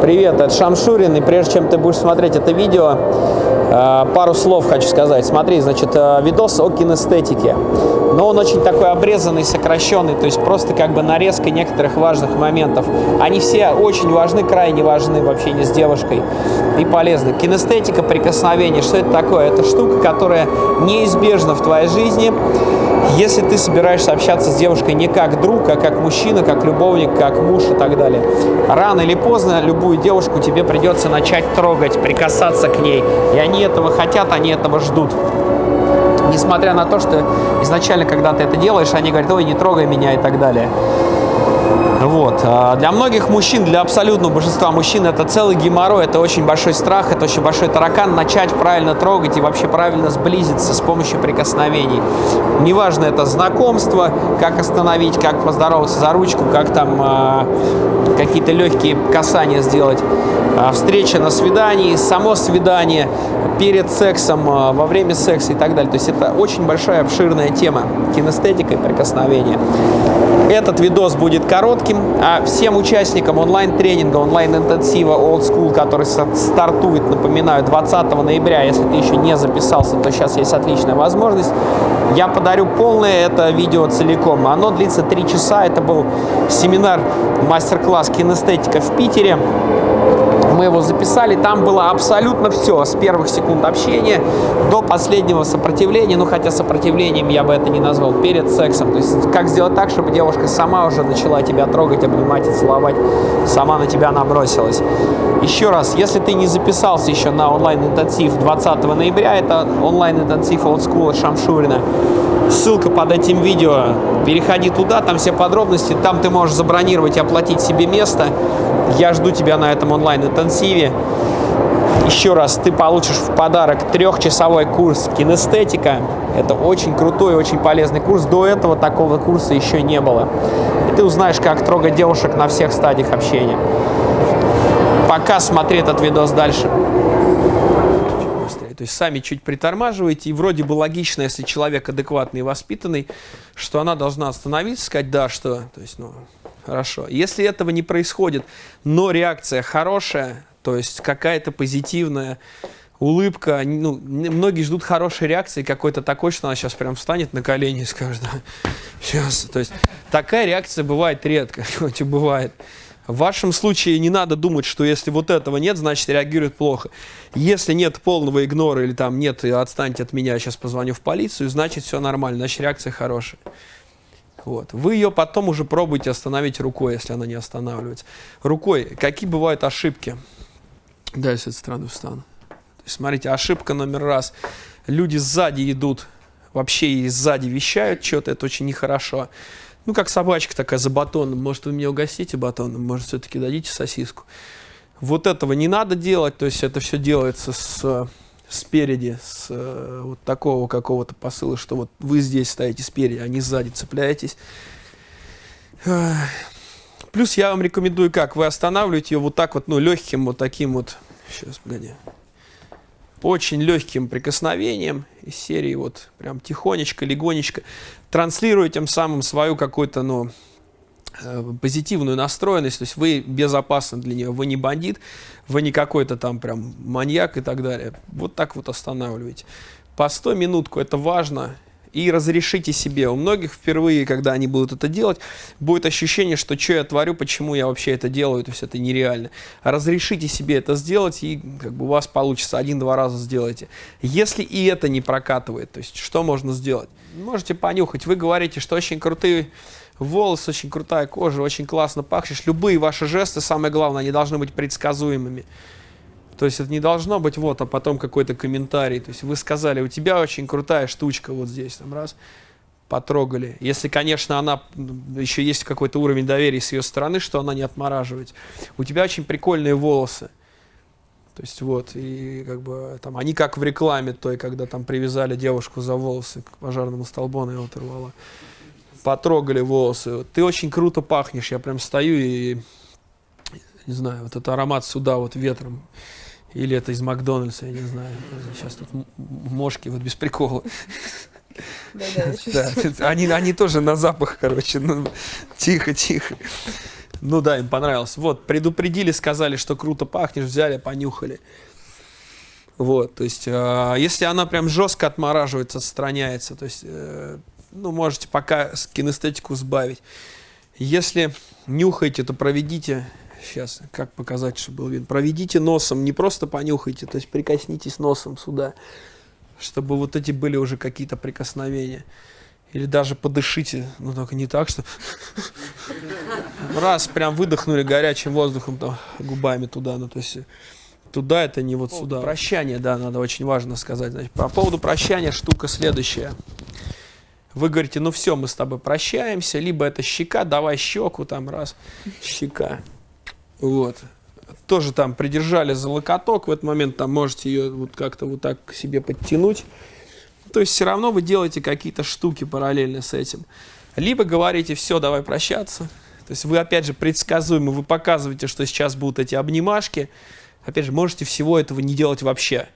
Привет, это Шамшурин, и прежде чем ты будешь смотреть это видео, э, пару слов хочу сказать. Смотри, значит, э, видос о кинестетике, но он очень такой обрезанный, сокращенный, то есть просто как бы нарезка некоторых важных моментов. Они все очень важны, крайне важны в общении с девушкой и полезны. Кинестетика, прикосновение, что это такое? Это штука, которая неизбежна в твоей жизни, если ты собираешься общаться с девушкой не как друг, а как мужчина, как любовник, как муж и так далее. Рано или поздно любую девушку тебе придется начать трогать, прикасаться к ней. И они этого хотят, они этого ждут. Несмотря на то, что изначально, когда ты это делаешь, они говорят, ой, не трогай меня и так далее. Вот. А для многих мужчин, для абсолютного большинства мужчин это целый геморрой, это очень большой страх, это очень большой таракан начать правильно трогать и вообще правильно сблизиться с помощью прикосновений. Неважно, это знакомство, как остановить, как поздороваться за ручку, как там э, какие-то легкие касания сделать. Э, встреча на свидании, само свидание, перед сексом, во время секса и так далее. То есть это очень большая обширная тема кинестетика и прикосновения. Этот видос будет коротким, а всем участникам онлайн-тренинга, онлайн-интенсива Old School, который стартует, напоминаю, 20 ноября, если ты еще не записался, то сейчас есть отличная возможность, я подарю полное это видео целиком. Оно длится 3 часа, это был семинар, мастер-класс кинестетика в Питере мы его записали, там было абсолютно все, с первых секунд общения до последнего сопротивления, ну хотя сопротивлением я бы это не назвал, перед сексом. То есть как сделать так, чтобы девушка сама уже начала тебя трогать, обнимать и целовать, сама на тебя набросилась. Еще раз, если ты не записался еще на онлайн-интенсив 20 ноября, это онлайн-интенсив School Шамшурина, ссылка под этим видео, переходи туда, там все подробности, там ты можешь забронировать и оплатить себе место. Я жду тебя на этом онлайн-интенсиве. Еще раз, ты получишь в подарок трехчасовой курс кинестетика. Это очень крутой, очень полезный курс. До этого такого курса еще не было. И ты узнаешь, как трогать девушек на всех стадиях общения. Пока смотри этот видос дальше. То есть сами чуть притормаживаете, и вроде бы логично, если человек адекватный и воспитанный, что она должна остановиться, сказать «да», что, то есть, ну, хорошо. Если этого не происходит, но реакция хорошая, то есть какая-то позитивная улыбка, ну, многие ждут хорошей реакции какой-то такой, что она сейчас прям встанет на колени и скажет, сейчас, то есть такая реакция бывает редко, хоть и бывает. В вашем случае не надо думать, что если вот этого нет, значит реагирует плохо. Если нет полного игнора или там нет, отстаньте от меня, сейчас позвоню в полицию, значит все нормально, значит реакция хорошая. Вот. Вы ее потом уже пробуйте остановить рукой, если она не останавливается. Рукой. Какие бывают ошибки? Да, я с этой стороны встану. То есть, смотрите, ошибка номер раз. Люди сзади идут, вообще и сзади вещают что-то, это очень нехорошо. Ну, как собачка такая за батоном. Может, вы меня угостите батоном, может, все-таки дадите сосиску. Вот этого не надо делать, то есть это все делается с спереди, с э, вот такого какого-то посыла, что вот вы здесь стоите спереди, а не сзади цепляетесь. Плюс я вам рекомендую как, вы останавливаете ее вот так вот, ну, легким вот таким вот, сейчас, погоди, очень легким прикосновением из серии вот прям тихонечко, легонечко, транслируя тем самым свою какую-то, ну, позитивную настроенность, то есть вы безопасны для нее, вы не бандит, вы не какой-то там прям маньяк и так далее. Вот так вот останавливаете. По 100 минутку это важно, и разрешите себе. У многих впервые, когда они будут это делать, будет ощущение, что что я творю, почему я вообще это делаю, то есть это нереально. Разрешите себе это сделать, и как бы у вас получится один-два раза сделайте. Если и это не прокатывает, то есть что можно сделать? Можете понюхать. Вы говорите, что очень крутые волосы, очень крутая кожа, очень классно пахнешь. Любые ваши жесты, самое главное, они должны быть предсказуемыми. То есть это не должно быть вот, а потом какой-то комментарий. То есть вы сказали, у тебя очень крутая штучка вот здесь, там раз, потрогали. Если, конечно, она, еще есть какой-то уровень доверия с ее стороны, что она не отмораживает. У тебя очень прикольные волосы. То есть вот, и как бы там, они как в рекламе той, когда там привязали девушку за волосы к пожарному столбу, она его оторвала потрогали волосы. Ты очень круто пахнешь. Я прям стою и, не знаю, вот этот аромат сюда вот ветром. Или это из Макдональдса, я не знаю. Сейчас тут мошки, вот без прикола. Да, да, они, они тоже на запах, короче. Ну, тихо, тихо. Ну да, им понравилось. Вот, предупредили, сказали, что круто пахнешь, взяли, понюхали. Вот, то есть, э, если она прям жестко отмораживается, отстраняется, то есть, э, ну, можете пока кинестетику сбавить. Если нюхаете, то проведите, сейчас, как показать, чтобы был видно, проведите носом, не просто понюхайте, то есть прикоснитесь носом сюда, чтобы вот эти были уже какие-то прикосновения. Или даже подышите, но только не так, что раз прям выдохнули горячим воздухом там, губами туда, ну то есть туда это не вот сюда. Прощание, да, надо очень важно сказать. Значит, по поводу прощания штука следующая. Вы говорите, ну все, мы с тобой прощаемся, либо это щека, давай щеку, там раз, щека. Вот. Тоже там придержали за локоток, в этот момент там можете ее вот как-то вот так к себе подтянуть. То есть все равно вы делаете какие-то штуки параллельно с этим. Либо говорите, все, давай прощаться. То есть вы, опять же, предсказуемо, вы показываете, что сейчас будут эти обнимашки. Опять же, можете всего этого не делать вообще.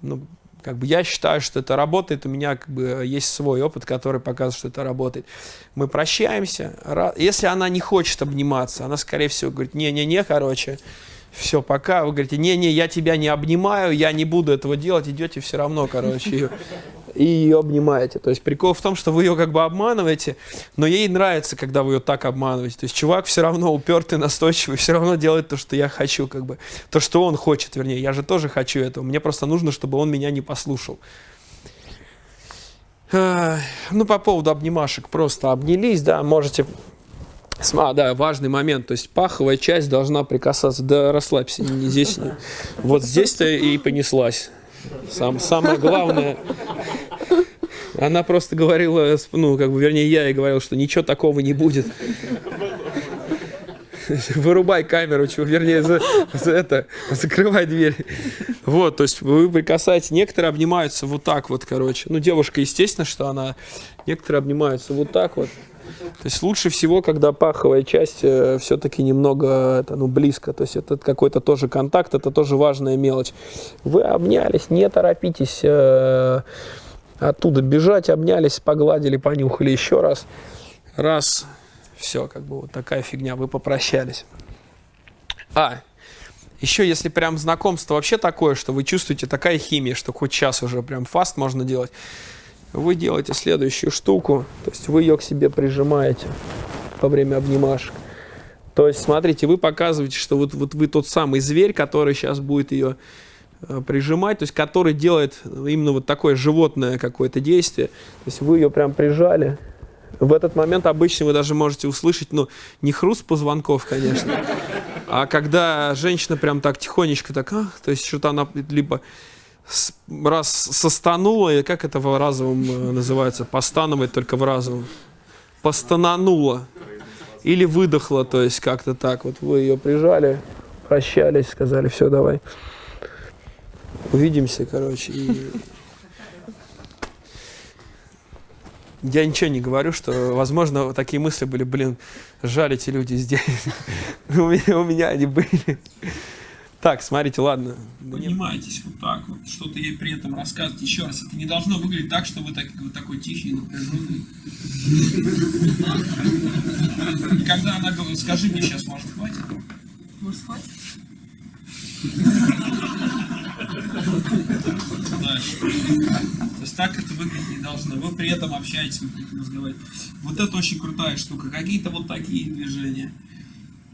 Ну, как бы я считаю, что это работает, у меня как бы есть свой опыт, который показывает, что это работает. Мы прощаемся. Если она не хочет обниматься, она, скорее всего, говорит, не-не-не, короче, все, пока. Вы говорите, не-не, я тебя не обнимаю, я не буду этого делать, идете все равно, короче, и ее обнимаете. То есть прикол в том, что вы ее как бы обманываете, но ей нравится, когда вы ее так обманываете. То есть чувак все равно упертый, настойчивый, все равно делает то, что я хочу, как бы. То, что он хочет, вернее. Я же тоже хочу этого. Мне просто нужно, чтобы он меня не послушал. Ну, по поводу обнимашек, просто обнялись, да, можете а, да, важный момент. То есть паховая часть должна прикасаться. Да расслабься, не здесь. Вот здесь-то и понеслась. Сам, самое главное. Она просто говорила, ну, как бы, вернее, я ей говорил, что ничего такого не будет. Вырубай камеру, чего, вернее, за, за это, закрывай дверь. Вот, то есть вы прикасаетесь, некоторые обнимаются вот так вот, короче. Ну, девушка, естественно, что она, некоторые обнимаются вот так вот. То есть лучше всего, когда паховая часть э, все-таки немного это, ну, близко. То есть это какой-то тоже контакт, это тоже важная мелочь. Вы обнялись, не торопитесь э, оттуда бежать, обнялись, погладили, понюхали еще раз. Раз, все, как бы вот такая фигня, вы попрощались. А, еще если прям знакомство вообще такое, что вы чувствуете такая химия, что хоть час уже прям фаст можно делать, вы делаете следующую штуку, то есть вы ее к себе прижимаете во время обнимашек. То есть, смотрите, вы показываете, что вот, вот вы тот самый зверь, который сейчас будет ее прижимать, то есть который делает именно вот такое животное какое-то действие. То есть вы ее прям прижали. В этот момент обычно вы даже можете услышать, ну, не хруст позвонков, конечно, а когда женщина прям так тихонечко так, а, то есть что-то она либо раз состанула, и как это в разовом э, называется, постановать только в разовом, постананула или выдохла, то есть как-то так, вот вы ее прижали, прощались, сказали, все, давай, увидимся, короче, и... Я ничего не говорю, что, возможно, такие мысли были, блин, жаль эти люди здесь. у, меня, у меня они были. Так, смотрите, ладно. Поднимайтесь вот так вот, что-то ей при этом рассказывать. Еще раз, это не должно выглядеть так, что вы, так, вы такой тихий, напряженный. И когда она говорит, скажи мне сейчас, может, хватит? Может, хватит? То есть так это выглядеть не должно. Вы при этом общаетесь, вы разговариваете. Вот это очень крутая штука. Какие-то вот такие движения.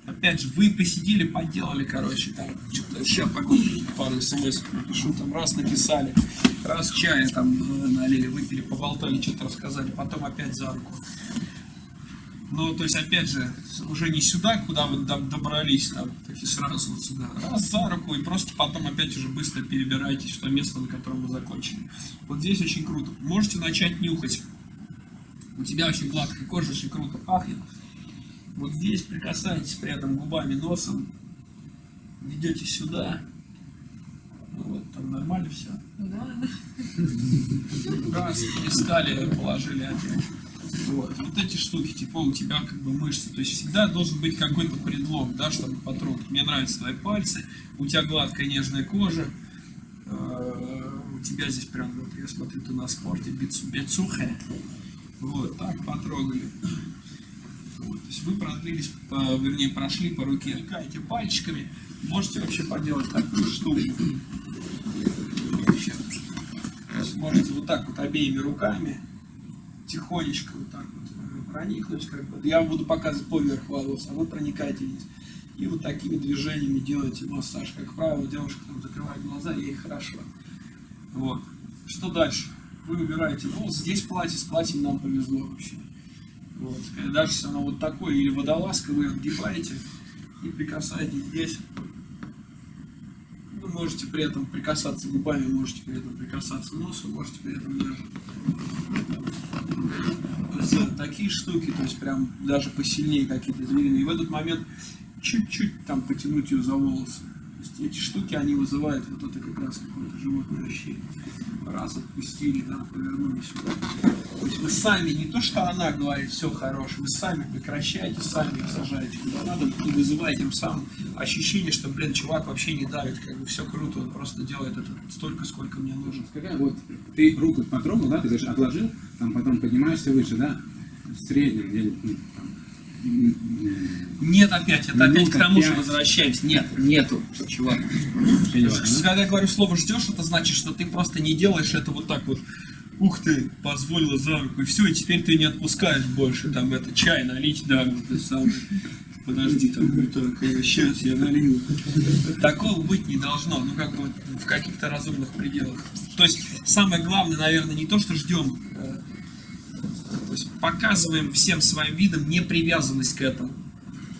Опять же, вы посидели, поделали, короче, там, что-то, сейчас пару смс напишу, там, раз написали, раз чая там налили, выпили, поболтали, что-то рассказали, потом опять за руку. Ну, то есть, опять же, уже не сюда, куда вы добрались, там, так и сразу вот сюда. Раз за руку, и просто потом опять уже быстро перебираетесь в то место, на котором вы закончили. Вот здесь очень круто. Можете начать нюхать. У тебя очень гладкая кожа, очень круто пахнет. Вот здесь прикасаетесь при этом губами, носом, ведете сюда. Ну, вот, там нормально все? Да. Раз, перестали, положили опять. Вот. вот эти штуки, типа у тебя как бы мышцы, то есть всегда должен быть какой-то предлог, да, чтобы потрогать. Мне нравятся твои пальцы, у тебя гладкая нежная кожа, э, у тебя здесь прям, вот я смотрю, ты на спорте, бицухе, вот, так потрогали. Вот, то есть вы продлились, по- вернее, прошли по руке, лькаете пальчиками, можете вообще поделать такую штуку. Можете вот так вот обеими руками тихонечко вот так вот э, проникнуть, как бы. Я буду показывать поверх волос, а вы проникаете вниз. И вот такими движениями делаете массаж. Как правило, девушка там закрывает глаза, ей хорошо. Вот. Что дальше? Вы убираете волосы. Здесь платье, с платьем нам повезло вообще. Вот. Даже если оно вот такое, или водолазка, вы отгибаете и прикасаетесь здесь. Вы можете при этом прикасаться губами, можете при этом прикасаться носом, можете при этом даже сделать такие штуки, то есть прям даже посильнее какие-то звериные. И в этот момент чуть-чуть там потянуть ее за волосы. То есть эти штуки, они вызывают вот это как раз какое-то животное ощущение. Раз отпустили, там, повернули сюда. То есть вы сами, не то что она говорит, все хорошо, вы сами прекращаете, сами их сажаете куда надо, и вызываете тем самым ощущение, что, блин, чувак вообще не давит, как бы все круто, он просто делает это столько, сколько мне нужно. Когда вот ты руку потрогал, да, ты говоришь, отложил, там потом поднимаешься выше, да, в среднем, где ну, там, Нет, опять, это опять к тому же возвращаемся. Нет, нету, чувак. Когда я говорю слово ждешь, это значит, что ты просто не делаешь это вот так вот. Ух ты, позволила за руку, и все, и теперь ты не отпускаешь больше, там, это, чай налить, да, вот это самое. Подожди, там, так, сейчас я налью. Такого быть не должно, ну, как бы, в каких-то разумных пределах. То есть, самое главное, наверное, не то, что ждем, то есть, показываем всем своим видом непривязанность к этому.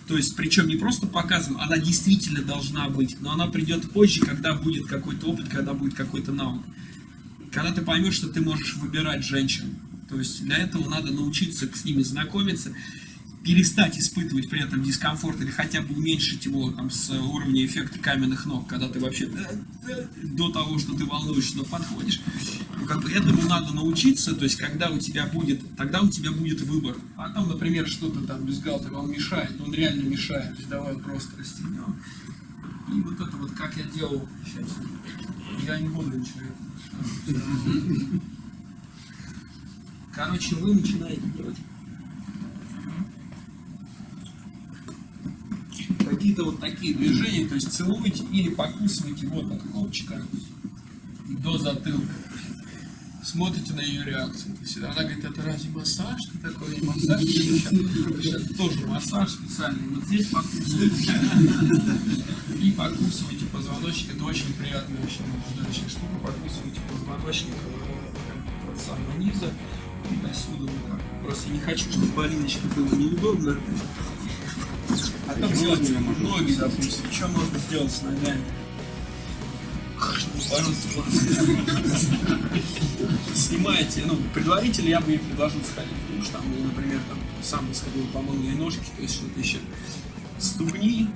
То есть, причем не просто показываем, она действительно должна быть, но она придет позже, когда будет какой-то опыт, когда будет какой-то навык. Когда ты поймешь, что ты можешь выбирать женщин. То есть, для этого надо научиться с ними знакомиться, перестать испытывать при этом дискомфорт или хотя бы уменьшить его там, с уровня эффекта каменных ног, когда ты вообще да, да, до того, что ты волнуешься, но подходишь. Ну, как бы этому надо научиться, то есть когда у тебя будет, тогда у тебя будет выбор. А там, например, что-то там без галтера, он мешает, он реально мешает, то есть давай просто расстегнем. И вот это вот, как я делал сейчас, я не буду ничего. Короче, вы начинаете делать какие-то вот такие движения, то есть целуете или покусываете вот от копчика до затылка. Смотрите на ее реакцию. То есть она говорит, это разве массаж? Ты такой «Не массаж? Сейчас тоже массаж специальный. Вот здесь покусываете. И покусываете позвоночник. Это очень приятная, очень наблюдающая штука. Покусываете позвоночник э, от самого низа и до вот так. Просто не хочу, чтобы Полиночке было неудобно. Потом сделать ноги, допустим. Что можно сделать с ногами? Снимаете, ну, предварительно я бы ей предложил сходить в душ, там, например, там, сам бы сходил, помыл ей ножки, то есть что-то еще. Ступни,